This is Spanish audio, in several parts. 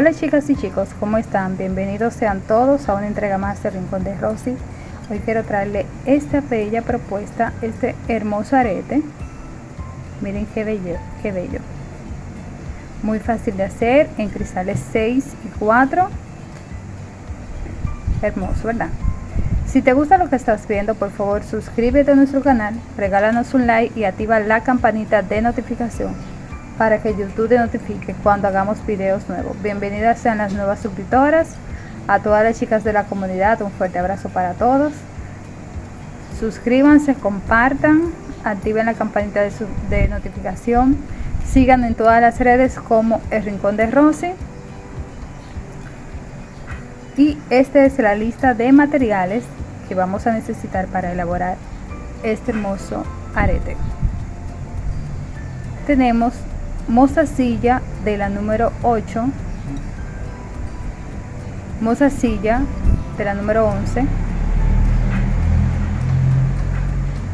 Hola chicas y chicos, ¿cómo están? Bienvenidos sean todos a una entrega más de Rincón de Rosy. Hoy quiero traerle esta bella propuesta, este hermoso arete. Miren qué bello, qué bello. Muy fácil de hacer en cristales 6 y 4. Hermoso, ¿verdad? Si te gusta lo que estás viendo, por favor suscríbete a nuestro canal, regálanos un like y activa la campanita de notificación para que YouTube te notifique cuando hagamos videos nuevos. Bienvenidas sean las nuevas suscriptoras, a todas las chicas de la comunidad, un fuerte abrazo para todos. Suscríbanse, compartan, activen la campanita de, notificación, sigan en todas las redes como El Rincón de Rosy. Y esta es la lista de materiales que vamos a necesitar para elaborar este hermoso arete. Tenemos mozasilla de la número 8, mozasilla de la número 11,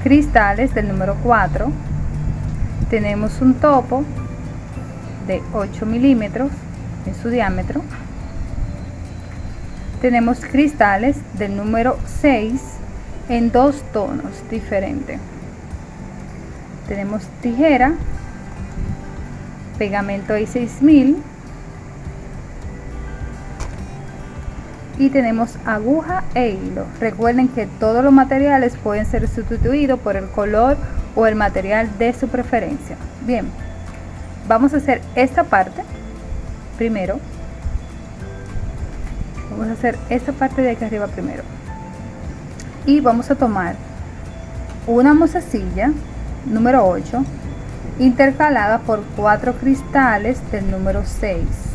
cristales del número 4, tenemos un topo de 8 milímetros en su diámetro, tenemos cristales del número 6 en dos tonos diferentes, tenemos tijera pegamento I6000 y tenemos aguja e hilo. Recuerden que todos los materiales pueden ser sustituidos por el color o el material de su preferencia. Bien vamos a hacer esta parte primero. Vamos a hacer esta parte de aquí arriba primero. Y vamos a tomar una mozasilla número 8 intercalada por cuatro cristales del número 6.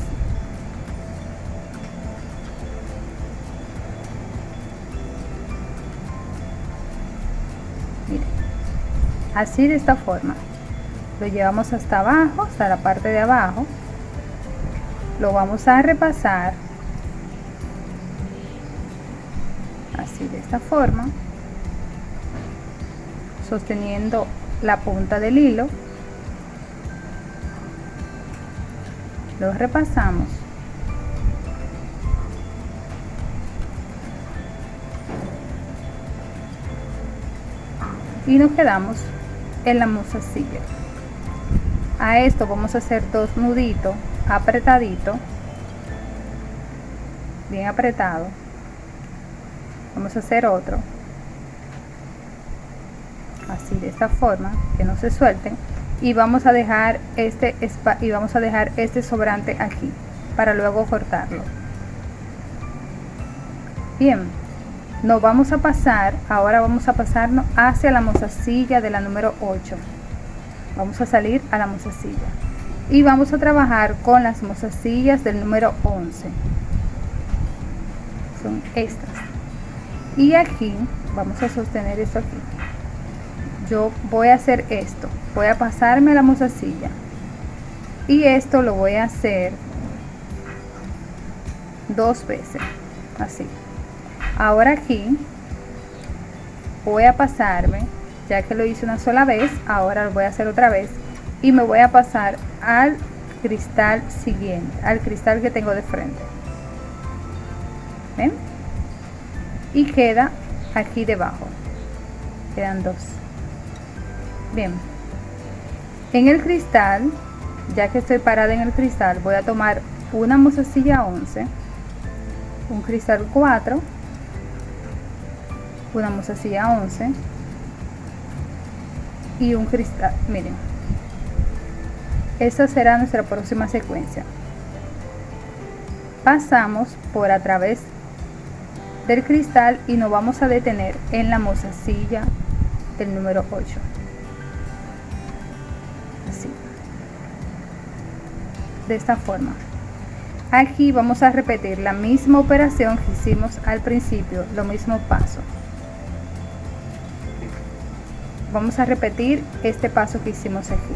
así de esta forma. Lo llevamos hasta abajo, hasta la parte de abajo. Lo vamos a repasar. Así de esta forma. Sosteniendo la punta del hilo lo repasamos. Y nos quedamos en la mozasilla a esto vamos a hacer dos nuditos apretadito bien apretado vamos a hacer otro así de esta forma que no se suelten y vamos a dejar este y vamos a dejar este sobrante aquí para luego cortarlo. Bien nos vamos a pasar ahora vamos a pasarnos hacia la mozasilla de la número 8 vamos a salir a la mozasilla. Y vamos a trabajar con las mozasillas del número 11 son estas. Y aquí vamos a sostener esto aquí yo voy a hacer esto voy a pasarme la mozasilla y esto lo voy a hacer dos veces así. Ahora aquí voy a pasarme ya que lo hice una sola vez ahora lo voy a hacer otra vez y me voy a pasar al cristal siguiente al cristal que tengo de frente. ¿Ven? y queda aquí debajo. Quedan dos bien. En el cristal ya que estoy parada en el cristal voy a tomar una mozasilla 11 un cristal 4 una mozasilla 11 y un cristal miren. Esta será nuestra próxima secuencia. Pasamos por a través del cristal y nos vamos a detener en la mozasilla del número 8 de esta forma. Aquí vamos a repetir la misma operación que hicimos al principio lo mismo paso. Vamos a repetir este paso que hicimos aquí.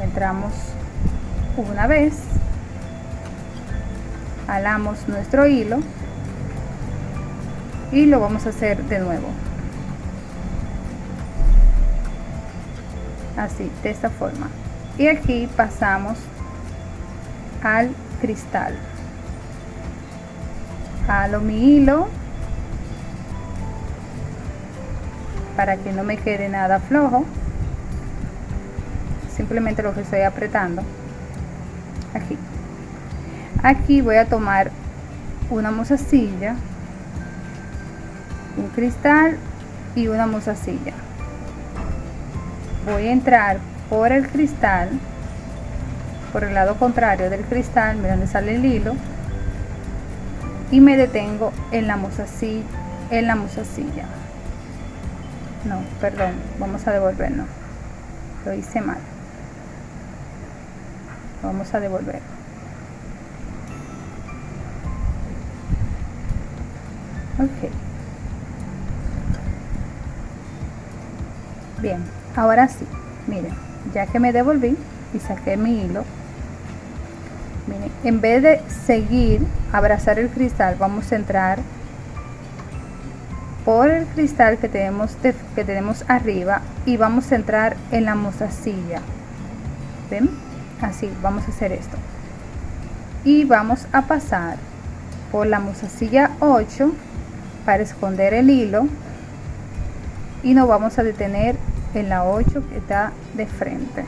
Entramos una vez alamos nuestro hilo y lo vamos a hacer de nuevo. Así de esta forma y aquí pasamos al cristal. Jalo mi hilo para que no me quede nada flojo. Simplemente lo que estoy apretando aquí. Aquí voy a tomar una mozasilla un cristal y una mozasilla. Voy a entrar por el cristal por el lado contrario del cristal mira donde sale el hilo y me detengo en la mozasilla en la mozasilla no perdón vamos a devolvernos lo hice mal. Vamos a devolver. Ok. Bien ahora sí miren ya que me devolví y saqué mi hilo. Miren en vez de seguir abrazar el cristal vamos a entrar por el cristal que tenemos que tenemos arriba y vamos a entrar en la mozasilla ven así vamos a hacer esto. Y vamos a pasar por la mozasilla 8 para esconder el hilo y nos vamos a detener en la 8 que está de frente.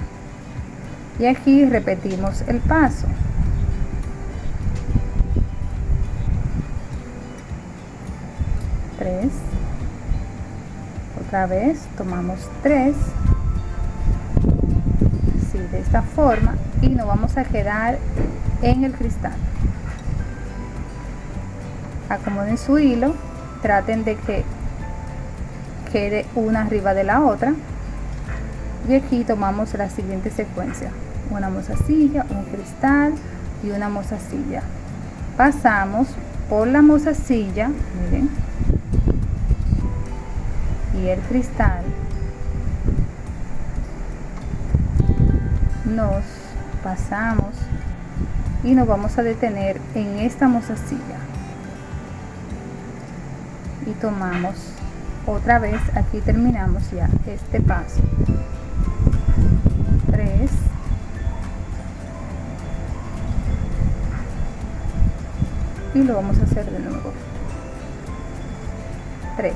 Y aquí repetimos el paso. Tres. otra vez tomamos 3 así de esta forma. Y nos vamos a quedar en el cristal. Acomoden su hilo. Traten de que quede una arriba de la otra y aquí tomamos la siguiente secuencia. Una mozasilla un cristal y una mozasilla. Pasamos por la mozasilla miren y el cristal nos pasamos y nos vamos a detener en esta mozasilla. Y tomamos otra vez aquí terminamos ya este paso 3 y lo vamos a hacer de nuevo. 3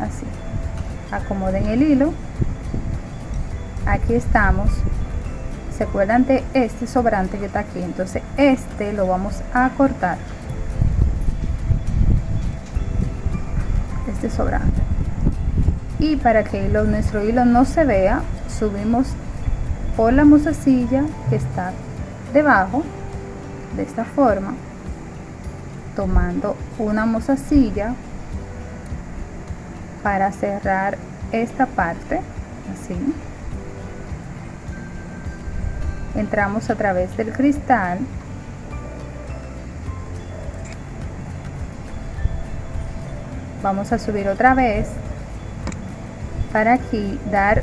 así. Acomoden el hilo. Aquí estamos. Se acuerdan de este sobrante que está aquí entonces este lo vamos a cortar. Este sobrante y para que nuestro hilo no se vea subimos por la musacilla que está debajo de esta forma tomando una mozasilla para cerrar esta parte así. Entramos a través del cristal. Vamos a subir otra vez para aquí dar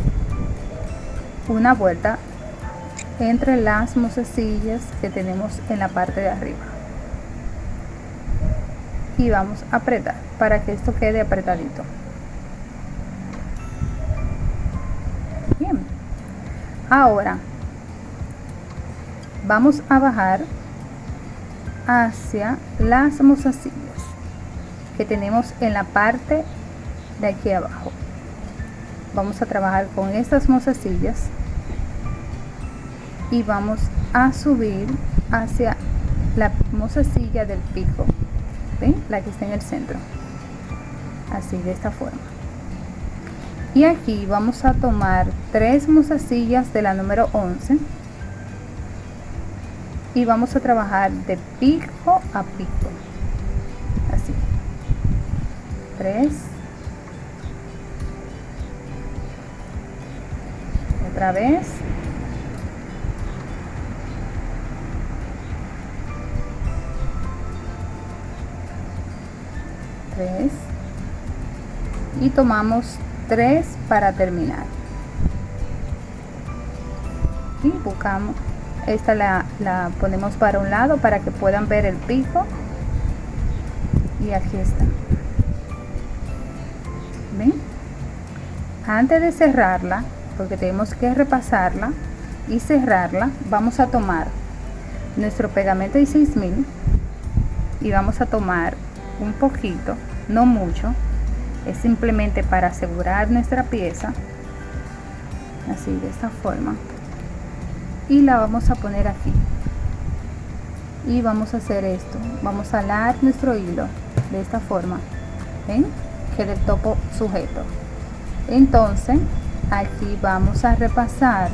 una vuelta entre las mozasillas que tenemos en la parte de arriba. Y vamos a apretar para que esto quede apretadito. Bien. Ahora vamos a bajar hacia las mozasillas que tenemos en la parte de aquí abajo vamos a trabajar con estas mozasillas y vamos a subir hacia la mozasilla del pico la que está en el centro así de esta forma. Y aquí vamos a tomar tres mozasillas de la número 11 y vamos a trabajar de pico a pico así. 3 otra vez. Tres. Y tomamos tres para terminar. Y buscamos esta la, la ponemos para un lado para que puedan ver el pico. Y aquí está. ¿Ven? antes de cerrarla porque tenemos que repasarla y cerrarla vamos a tomar nuestro pegamento de 6000 y vamos a tomar un poquito, no mucho, es simplemente para asegurar nuestra pieza, así de esta forma, y la vamos a poner aquí. Y vamos a hacer esto, vamos a alar nuestro hilo de esta forma, ¿ven? Que del topo sujeto. Entonces, aquí vamos a repasar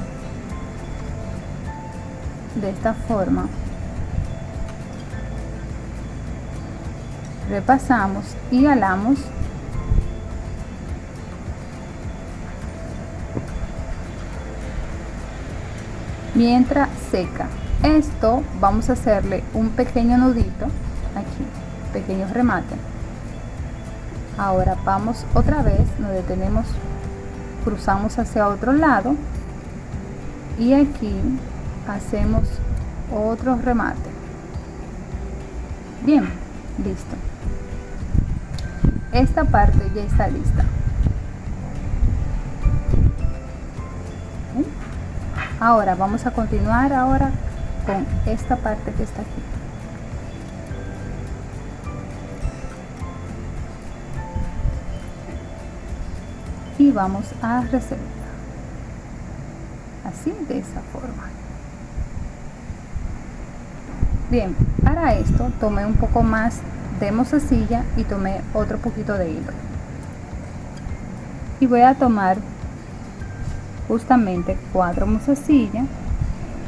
de esta forma. Repasamos y alamos. Mientras seca. Esto vamos a hacerle un pequeño nudito. Aquí pequeño remate ahora vamos otra vez nos detenemos cruzamos hacia otro lado y aquí hacemos otro remate. Bien listo. Esta parte ya está lista. Ahora vamos a continuar ahora con esta parte que está aquí y vamos a reservar así de esa forma. Bien para esto tomé un poco más de mozasilla y tomé otro poquito de hilo. Y voy a tomar justamente cuatro mozasillas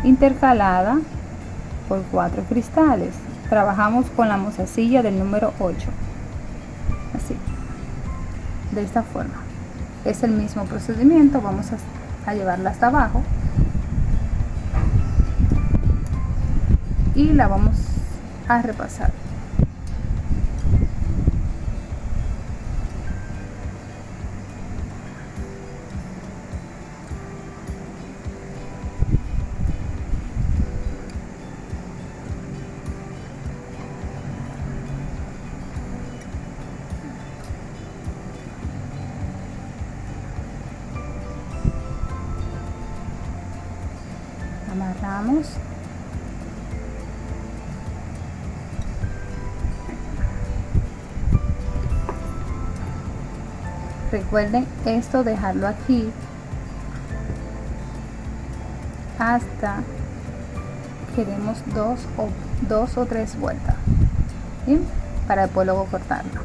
intercalada por cuatro cristales. Trabajamos con la mozasilla del número 8 así de esta forma es el mismo procedimiento vamos a, llevarla hasta abajo. Y la vamos a repasar amarramos. Recuerden esto dejarlo aquí hasta queremos dos o dos o tres vueltas ¿bien? para después luego cortarlo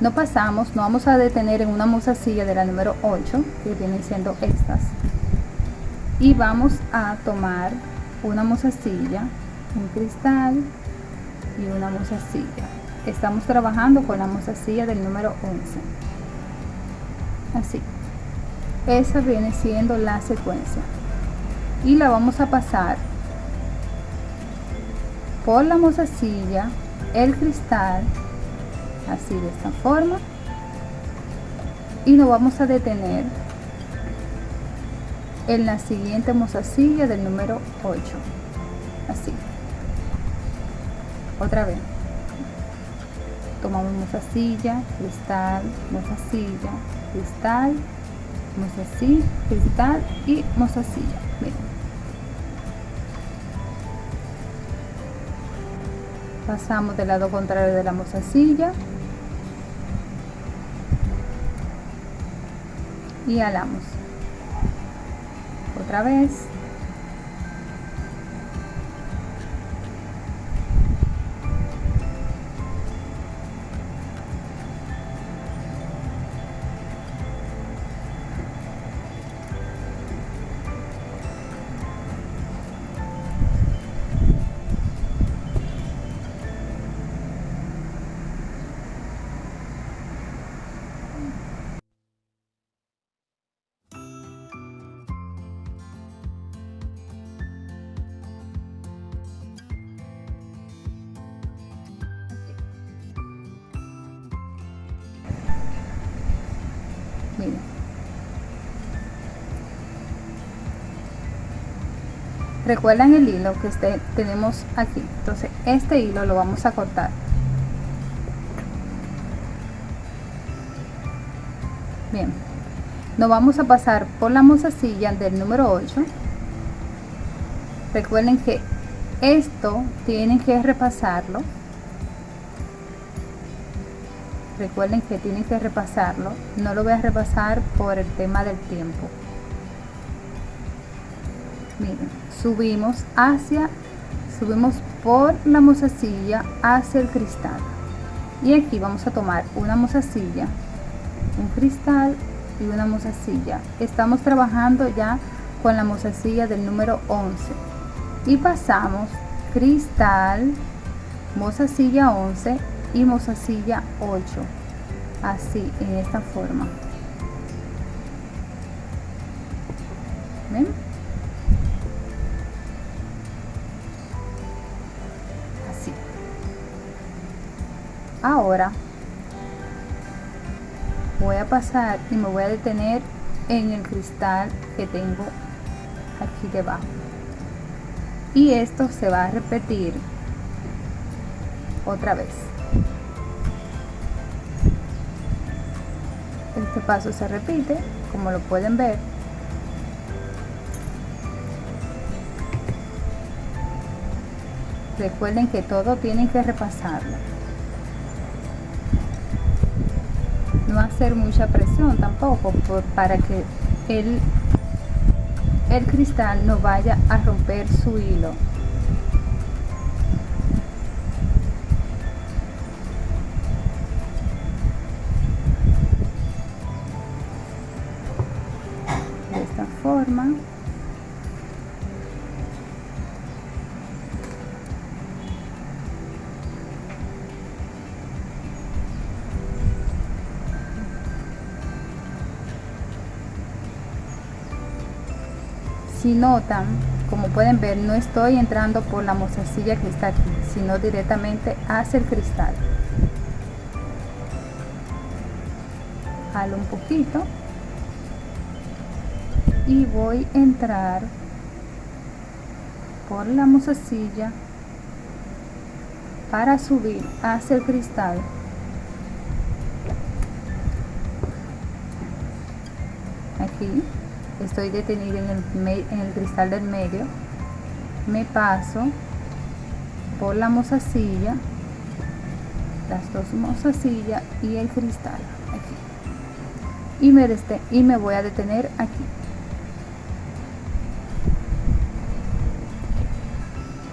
no pasamos no vamos a detener en una mozasilla de la número 8 que vienen siendo estas y vamos a tomar una mozasilla un cristal y una mozasilla. Estamos trabajando con la mozasilla del número 11 así esa viene siendo la secuencia. Y la vamos a pasar por la mozasilla el cristal así de esta forma. Y nos vamos a detener en la siguiente mozasilla del número 8 así. Otra vez. Tomamos mozasilla cristal mozasilla cristal, así, cristal y mozasilla. Pasamos del lado contrario de la mozasilla. Y alamos. Otra vez. Recuerdan el hilo que este, tenemos aquí. Entonces este hilo lo vamos a cortar. Bien. Nos vamos a pasar por la mozasilla del número 8 recuerden que esto tienen que repasarlo. Recuerden que tienen que repasarlo. No lo voy a repasar por el tema del tiempo. Miren subimos hacia subimos por la mozasilla hacia el cristal. Y aquí vamos a tomar una mozasilla un cristal y una mozasilla estamos trabajando ya con la mozasilla del número 11 y pasamos cristal mozasilla 11 y mozasilla 8 así en esta forma. ¿Ven? Ahora voy a pasar y me voy a detener en el cristal que tengo aquí debajo. Y esto se va a repetir otra vez. Este paso se repite como lo pueden ver. Recuerden que todo tienen que repasarlo no hacer mucha presión tampoco por, para que el, el cristal no vaya a romper su hilo si notan como pueden ver no estoy entrando por la mozasilla que está aquí sino directamente hacia el cristal. Jalo un poquito y voy a entrar por la mozasilla para subir hacia el cristal. Aquí estoy detenido en el, en el cristal del medio. Me paso por la mozasilla las dos mozasillas y el cristal aquí. Y me, y me voy a detener aquí.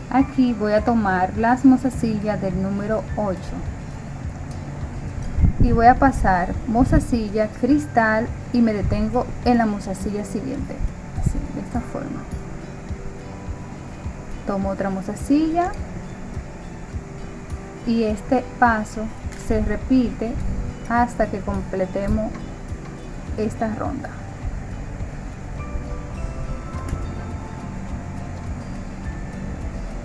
Aquí voy a tomar las mozasillas del número 8 y voy a pasar mozasilla, cristal y me detengo en la mozasilla siguiente. Así, de esta forma. Tomo otra mozasilla y este paso se repite hasta que completemos esta ronda.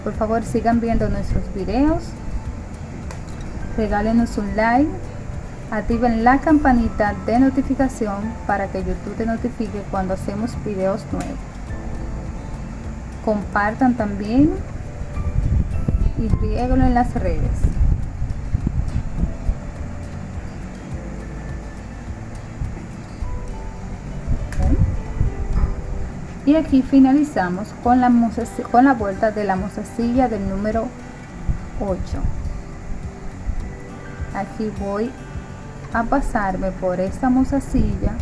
Por favor sigan viendo nuestros videos. Regálenos un like activen la campanita de notificación para que YouTube te notifique cuando hacemos videos nuevos. Compartan también y rieguen en las redes. Y aquí finalizamos con la, con la vuelta de la mozasilla del número 8. Aquí voy a pasarme por esta mozasilla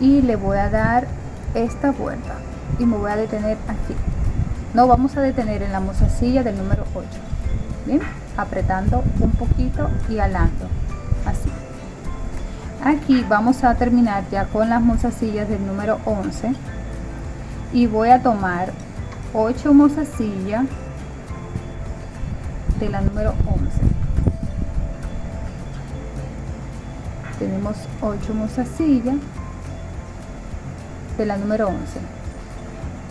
y le voy a dar esta vuelta y me voy a detener aquí. No vamos a detener en la mozasilla del número 8 bien apretando un poquito y alando. Así. Aquí vamos a terminar ya con las mozasillas del número 11 y voy a tomar 8 mozasillas de la número 11 tenemos 8 mozasillas de la número 11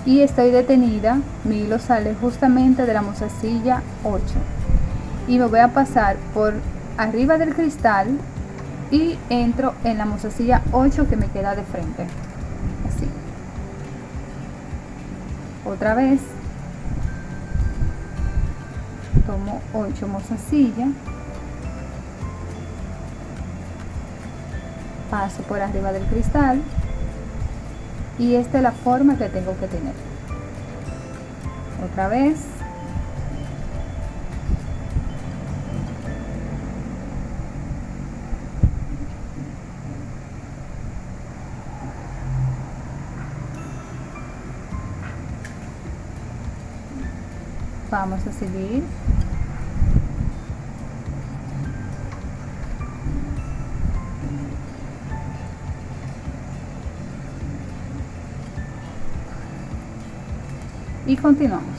y estoy detenida mi hilo sale justamente de la mozasilla 8 y me voy a pasar por arriba del cristal y entro en la mozasilla 8 que me queda de frente. Así. Otra vez. Tomo 8 mozasillas paso por arriba del cristal y esta es la forma que tengo que tener. Otra vez. Vamos a seguir. Y continuamos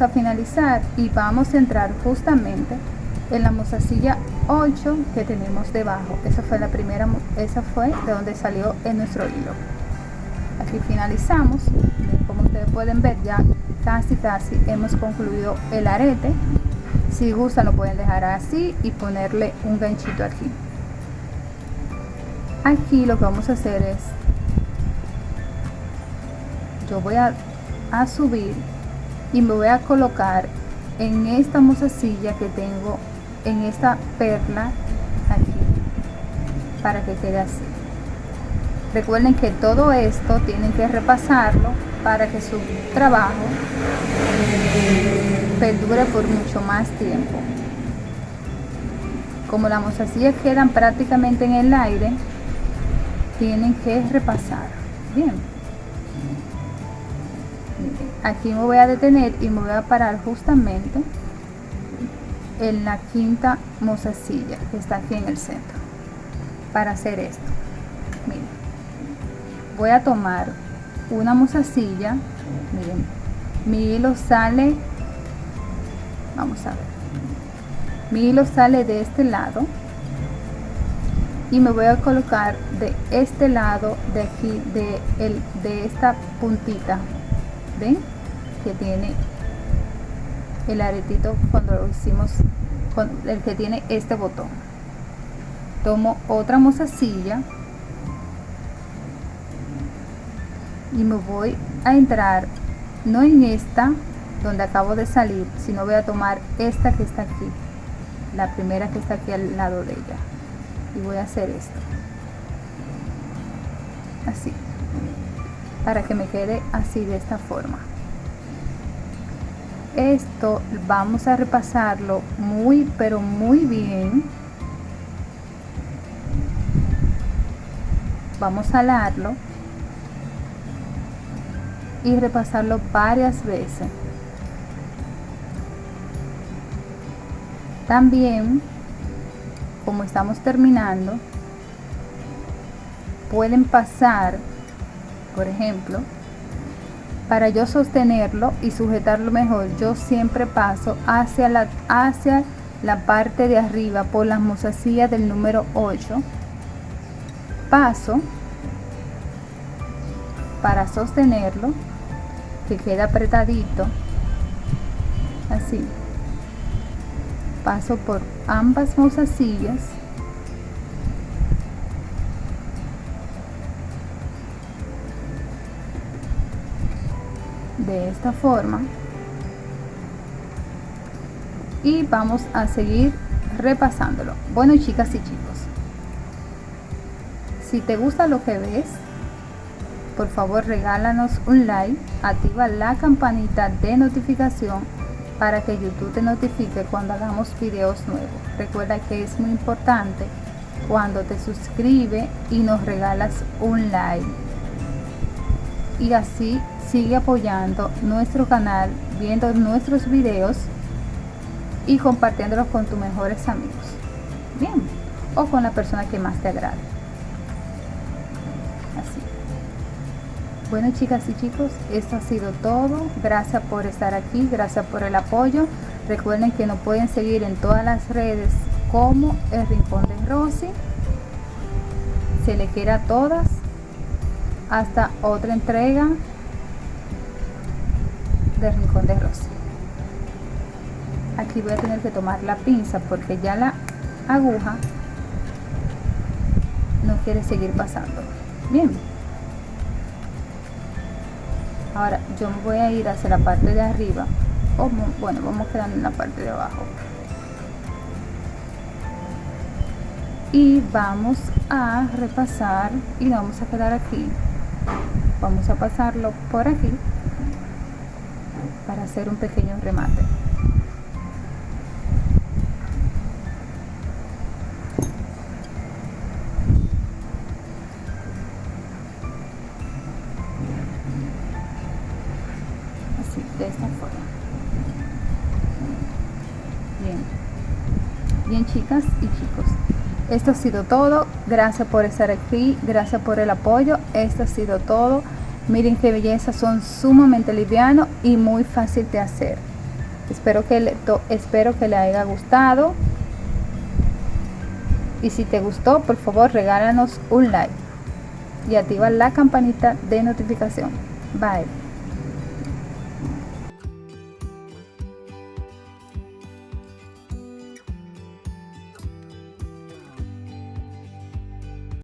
a finalizar y vamos a entrar justamente en la mozasilla 8 que tenemos debajo. Esa fue la primera esa fue de donde salió en nuestro hilo aquí finalizamos. Como ustedes pueden ver ya casi casi hemos concluido el arete. Si gustan lo pueden dejar así y ponerle un ganchito aquí. Aquí lo que vamos a hacer es yo voy a a subir y me voy a colocar en esta mozasilla que tengo en esta perla aquí para que quede así. Recuerden que todo esto tienen que repasarlo para que su trabajo perdure por mucho más tiempo. Como las mozasillas quedan prácticamente en el aire tienen que repasar. Bien aquí me voy a detener y me voy a parar justamente en la quinta mozasilla que está aquí en el centro para hacer esto. Miren voy a tomar una mozasilla miren mi hilo sale vamos a ver. Mi hilo sale de este lado y me voy a colocar de este lado de aquí de, el, de esta puntita ven que tiene el aretito cuando lo hicimos con el que tiene este botón. Tomo otra mozasilla y me voy a entrar no en esta donde acabo de salir sino voy a tomar esta que está aquí la primera que está aquí al lado de ella. Y voy a hacer esto. Así para que me quede así de esta forma. Esto vamos a repasarlo muy pero muy bien. Vamos a alarlo y repasarlo varias veces. También como estamos terminando pueden pasar por ejemplo para yo sostenerlo y sujetarlo mejor yo siempre paso hacia la, hacia la parte de arriba por las mozasillas del número 8 paso para sostenerlo que quede apretadito así. Paso por ambas mozasillas de esta forma. Y vamos a seguir repasándolo. Bueno chicas y chicos si te gusta lo que ves por favor regálanos un like activa la campanita de notificación para que youtube te notifique cuando hagamos videos nuevos. Recuerda que es muy importante cuando te suscribe y nos regalas un like. Y así sigue apoyando nuestro canal, viendo nuestros videos y compartiéndolos con tus mejores amigos. Bien, o con la persona que más te agrade. Así. Bueno chicas y chicos, esto ha sido todo. Gracias por estar aquí, gracias por el apoyo. Recuerden que nos pueden seguir en todas las redes como el Rincón de Rosy. Se le quiera a todas. Hasta otra entrega del Rincón de Rosy. Aquí voy a tener que tomar la pinza porque ya la aguja no quiere seguir pasando. Bien. Ahora yo me voy a ir hacia la parte de arriba. bueno, vamos quedando en la parte de abajo. Y vamos a repasar y vamos a quedar aquí. Vamos a pasarlo por aquí hacer un pequeño remate. de esta forma. Bien. Bien chicas y chicos. Esto ha sido todo. Gracias por estar aquí. Gracias por el apoyo. Esto ha sido todo miren qué belleza son sumamente livianos y muy fácil de hacer. Espero que le, espero que le haya gustado. Y si te gustó por favor regálanos un like y activa la campanita de notificación. Bye